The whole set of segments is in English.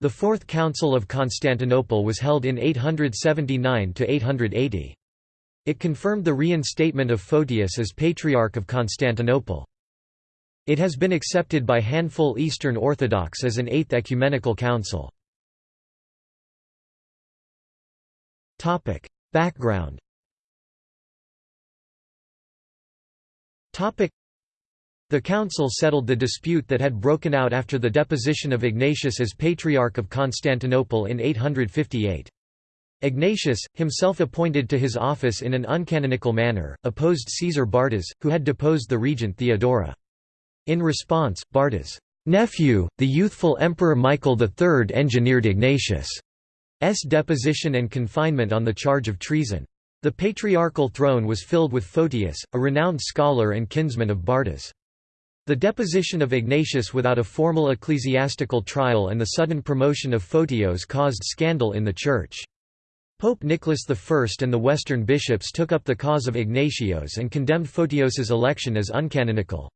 The Fourth Council of Constantinople was held in 879–880. It confirmed the reinstatement of Photius as Patriarch of Constantinople. It has been accepted by handful Eastern Orthodox as an Eighth Ecumenical Council. Background the council settled the dispute that had broken out after the deposition of Ignatius as Patriarch of Constantinople in 858. Ignatius, himself appointed to his office in an uncanonical manner, opposed Caesar Bardas, who had deposed the regent Theodora. In response, Bardas' nephew, the youthful Emperor Michael III engineered Ignatius' deposition and confinement on the charge of treason. The patriarchal throne was filled with Photius, a renowned scholar and kinsman of Bardas. The deposition of Ignatius without a formal ecclesiastical trial and the sudden promotion of Photios caused scandal in the Church. Pope Nicholas I and the Western bishops took up the cause of Ignatios and condemned Photios's election as uncanonical.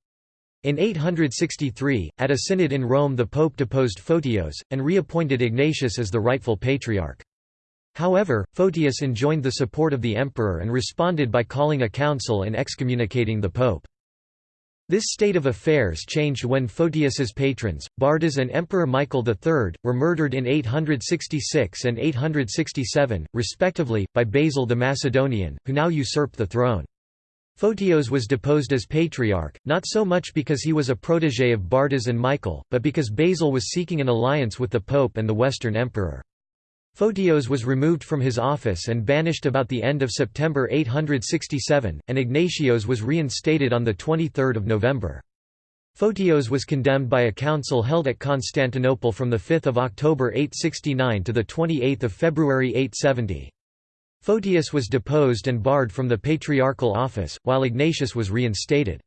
In 863, at a synod in Rome the pope deposed Photios, and reappointed Ignatius as the rightful patriarch. However, Photius enjoined the support of the emperor and responded by calling a council and excommunicating the pope. This state of affairs changed when Photius's patrons, Bardas and Emperor Michael III, were murdered in 866 and 867, respectively, by Basil the Macedonian, who now usurped the throne. Photios was deposed as patriarch, not so much because he was a protégé of Bardas and Michael, but because Basil was seeking an alliance with the pope and the Western emperor. Photios was removed from his office and banished about the end of September 867, and Ignatios was reinstated on 23 November. Photios was condemned by a council held at Constantinople from 5 October 869 to 28 February 870. Photius was deposed and barred from the patriarchal office, while Ignatius was reinstated.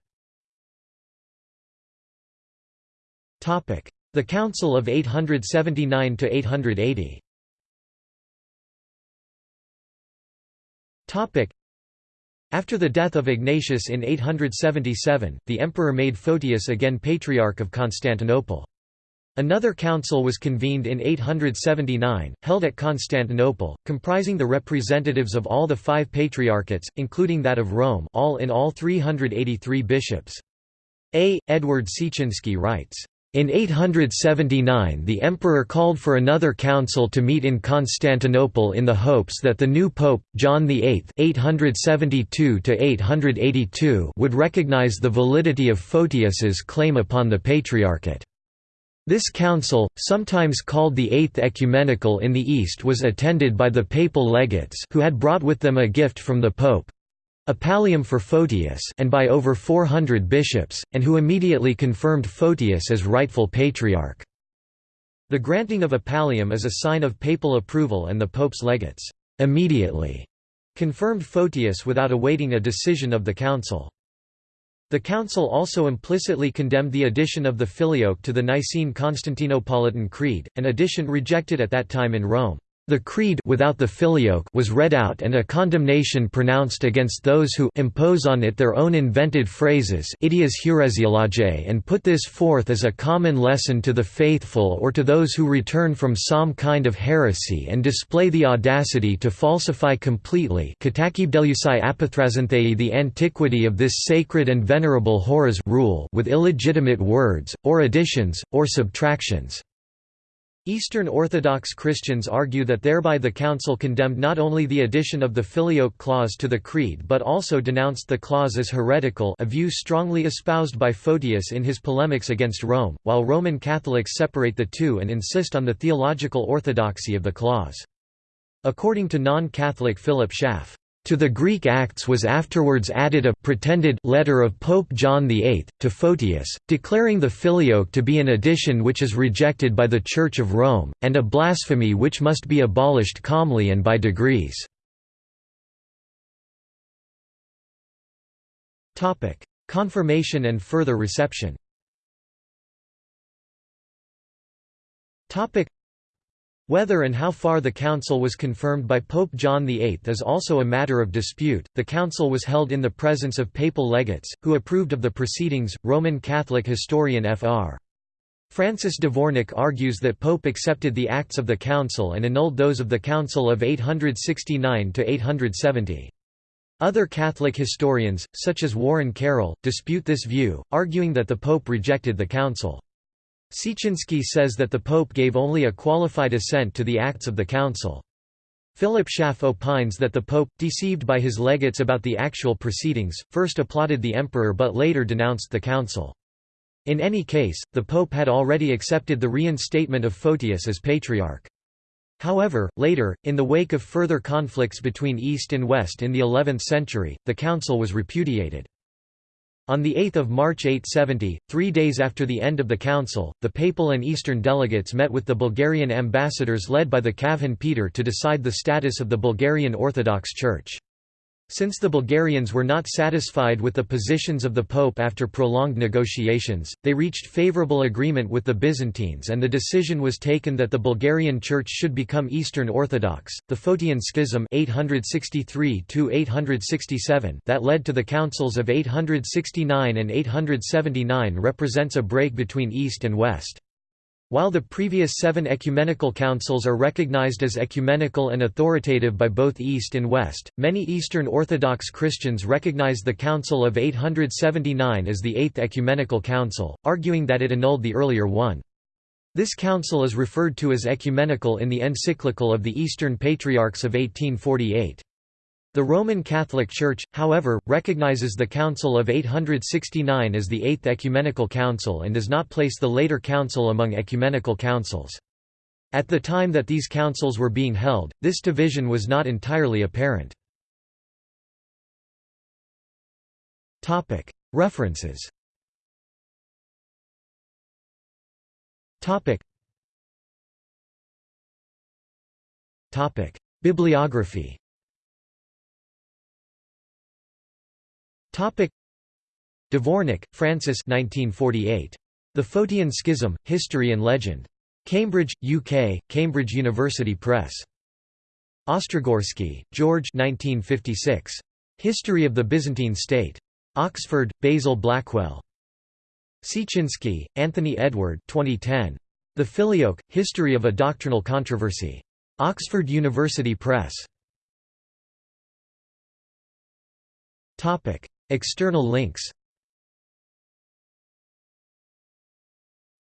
The Council of 879–880 After the death of Ignatius in 877, the emperor made Photius again Patriarch of Constantinople. Another council was convened in 879, held at Constantinople, comprising the representatives of all the five patriarchates, including that of Rome all in all 383 bishops. A. Edward Siecinski writes, in 879 the emperor called for another council to meet in Constantinople in the hopes that the new pope, John VIII (872–882) would recognize the validity of Photius's claim upon the patriarchate. This council, sometimes called the Eighth Ecumenical in the East was attended by the papal legates who had brought with them a gift from the pope, a pallium for Photius and by over 400 bishops, and who immediately confirmed Photius as rightful patriarch. The granting of a pallium is a sign of papal approval and the pope's legates immediately confirmed Photius without awaiting a decision of the council. The council also implicitly condemned the addition of the filioque to the Nicene Constantinopolitan Creed, an addition rejected at that time in Rome. The creed without the filioque was read out and a condemnation pronounced against those who impose on it their own invented phrases and put this forth as a common lesson to the faithful or to those who return from some kind of heresy and display the audacity to falsify completely the antiquity of this sacred and venerable Horos rule with illegitimate words, or additions, or subtractions. Eastern Orthodox Christians argue that thereby the Council condemned not only the addition of the Filioque clause to the Creed but also denounced the clause as heretical a view strongly espoused by Photius in his polemics against Rome, while Roman Catholics separate the two and insist on the theological orthodoxy of the clause. According to non-Catholic Philip Schaff, to the Greek Acts was afterwards added a pretended letter of Pope John VIII, to Photius, declaring the Filioque to be an addition which is rejected by the Church of Rome, and a blasphemy which must be abolished calmly and by degrees. Confirmation and further reception whether and how far the council was confirmed by Pope John VIII is also a matter of dispute. The council was held in the presence of papal legates, who approved of the proceedings. Roman Catholic historian Fr. Francis Dvornik argues that Pope accepted the acts of the Council and annulled those of the Council of 869 to 870. Other Catholic historians, such as Warren Carroll, dispute this view, arguing that the Pope rejected the Council. Siecinski says that the Pope gave only a qualified assent to the acts of the Council. Philip Schaff opines that the Pope, deceived by his legates about the actual proceedings, first applauded the Emperor but later denounced the Council. In any case, the Pope had already accepted the reinstatement of Photius as Patriarch. However, later, in the wake of further conflicts between East and West in the 11th century, the council was repudiated. On 8 March 870, three days after the end of the council, the papal and eastern delegates met with the Bulgarian ambassadors led by the Kavhan Peter to decide the status of the Bulgarian Orthodox Church. Since the Bulgarians were not satisfied with the positions of the Pope after prolonged negotiations, they reached favourable agreement with the Byzantines and the decision was taken that the Bulgarian Church should become Eastern Orthodox. The Photian Schism 863 that led to the councils of 869 and 879 represents a break between East and West. While the previous seven ecumenical councils are recognized as ecumenical and authoritative by both East and West, many Eastern Orthodox Christians recognize the Council of 879 as the Eighth Ecumenical Council, arguing that it annulled the earlier one. This council is referred to as ecumenical in the encyclical of the Eastern Patriarchs of 1848. The Roman Catholic Church, however, recognizes the Council of 869 as the Eighth Ecumenical Council and does not place the later council among ecumenical councils. At the time that these councils were being held, this division was not entirely apparent. References. Bibliography Dvornik, Francis 1948. The Photian Schism, History and Legend. Cambridge, UK, Cambridge University Press. Ostrogorsky, George 1956. History of the Byzantine State. Oxford, Basil Blackwell. Siecinski, Anthony Edward 2010. The Filioque, History of a Doctrinal Controversy. Oxford University Press. External links.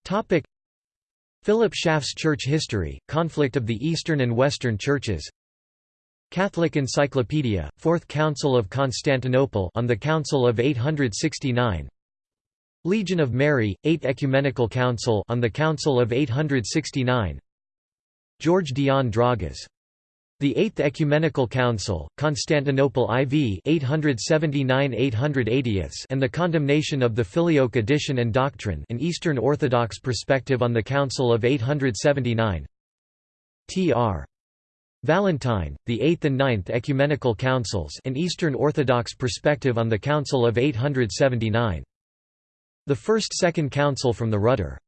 Topic. Philip Schaff's Church History, Conflict of the Eastern and Western Churches. Catholic Encyclopedia, Fourth Council of Constantinople on the Council of 869 Legion of Mary, Eighth Ecumenical Council on the Council of 869 George Dion Dragas the Eighth Ecumenical Council, Constantinople IV 879–880 and the condemnation of the Filioque edition and doctrine an Eastern Orthodox perspective on the Council of 879 Tr. Valentine, the Eighth and Ninth Ecumenical Councils an Eastern Orthodox perspective on the Council of 879. The First Second Council from the Rudder